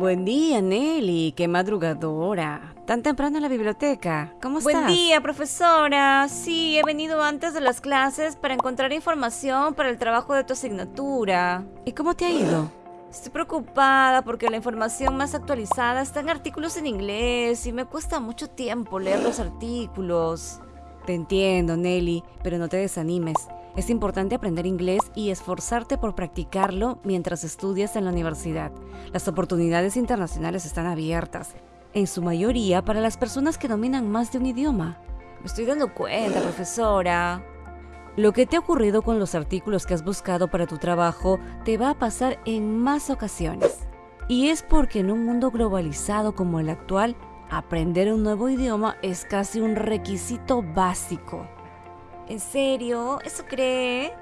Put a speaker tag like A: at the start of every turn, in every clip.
A: Buen día, Nelly. Qué madrugadora. Tan temprano en la biblioteca. ¿Cómo estás?
B: Buen día, profesora. Sí, he venido antes de las clases para encontrar información para el trabajo de tu asignatura.
A: ¿Y cómo te ha ido?
B: Estoy preocupada porque la información más actualizada está en artículos en inglés y me cuesta mucho tiempo leer los artículos.
A: Te entiendo, Nelly, pero no te desanimes. Es importante aprender inglés y esforzarte por practicarlo mientras estudias en la universidad. Las oportunidades internacionales están abiertas, en su mayoría para las personas que dominan más de un idioma.
B: Me estoy dando cuenta, profesora.
A: Lo que te ha ocurrido con los artículos que has buscado para tu trabajo te va a pasar en más ocasiones. Y es porque en un mundo globalizado como el actual, aprender un nuevo idioma es casi un requisito básico.
B: ¿En serio? ¿Eso cree?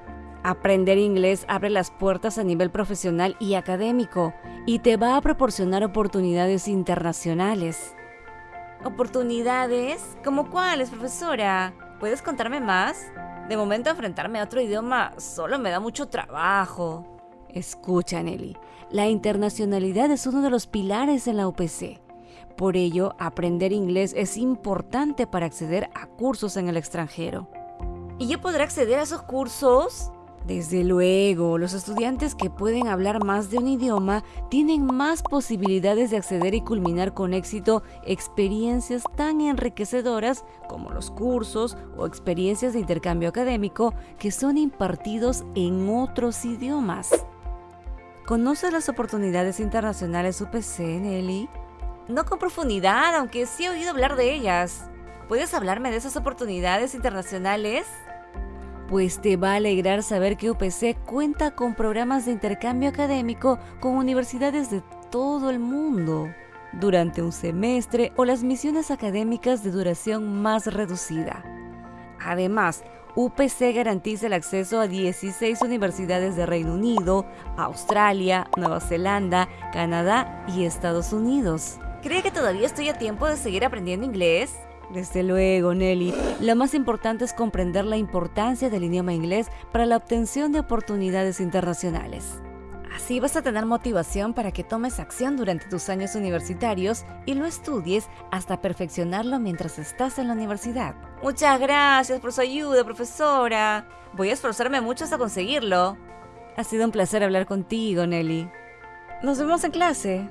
A: Aprender inglés abre las puertas a nivel profesional y académico y te va a proporcionar oportunidades internacionales.
B: ¿Oportunidades? ¿Cómo cuáles, profesora? ¿Puedes contarme más? De momento enfrentarme a otro idioma solo me da mucho trabajo.
A: Escucha, Nelly, la internacionalidad es uno de los pilares en la UPC. Por ello, aprender inglés es importante para acceder a cursos en el extranjero.
B: ¿Y yo podré acceder a esos cursos?
A: Desde luego, los estudiantes que pueden hablar más de un idioma tienen más posibilidades de acceder y culminar con éxito experiencias tan enriquecedoras como los cursos o experiencias de intercambio académico que son impartidos en otros idiomas. ¿Conoces las oportunidades internacionales UPC, Nelly?
B: No con profundidad, aunque sí he oído hablar de ellas. ¿Puedes hablarme de esas oportunidades internacionales?
A: pues te va a alegrar saber que UPC cuenta con programas de intercambio académico con universidades de todo el mundo durante un semestre o las misiones académicas de duración más reducida. Además, UPC garantiza el acceso a 16 universidades de Reino Unido, Australia, Nueva Zelanda, Canadá y Estados Unidos.
B: ¿Cree que todavía estoy a tiempo de seguir aprendiendo inglés?
A: Desde luego, Nelly. Lo más importante es comprender la importancia del idioma inglés para la obtención de oportunidades internacionales. Así vas a tener motivación para que tomes acción durante tus años universitarios y lo estudies hasta perfeccionarlo mientras estás en la universidad.
B: Muchas gracias por su ayuda, profesora. Voy a esforzarme mucho hasta conseguirlo.
A: Ha sido un placer hablar contigo, Nelly. Nos vemos en clase.